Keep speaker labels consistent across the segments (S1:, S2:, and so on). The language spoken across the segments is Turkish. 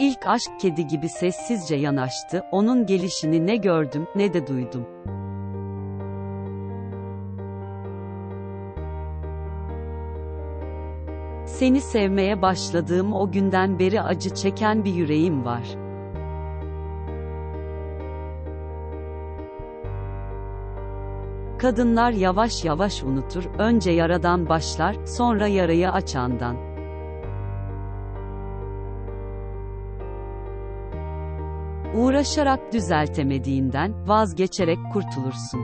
S1: İlk aşk kedi gibi sessizce yanaştı, onun gelişini ne gördüm, ne de duydum. Seni sevmeye başladığım o günden beri acı çeken bir yüreğim var. Kadınlar yavaş yavaş unutur, önce yaradan başlar, sonra yarayı açandan. Uğraşarak düzeltemediğinden, vazgeçerek kurtulursun.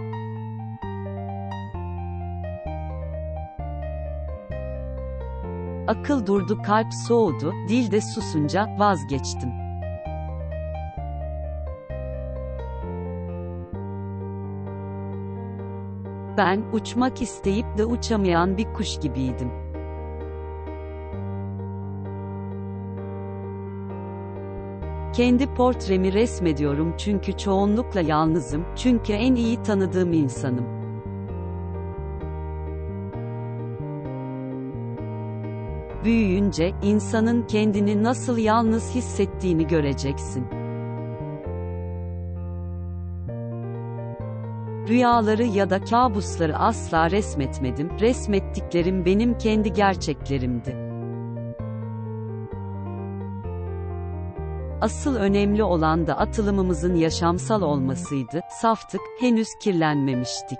S1: Akıl durdu, kalp soğudu, dil de susunca vazgeçtim. Ben uçmak isteyip de uçamayan bir kuş gibiydim. Kendi portremi resmediyorum çünkü çoğunlukla yalnızım, çünkü en iyi tanıdığım insanım. Büyüyünce, insanın kendini nasıl yalnız hissettiğini göreceksin. Rüyaları ya da kabusları asla resmetmedim, resmettiklerim benim kendi gerçeklerimdi. Asıl önemli olan da atılımımızın yaşamsal olmasıydı, saftık, henüz kirlenmemiştik.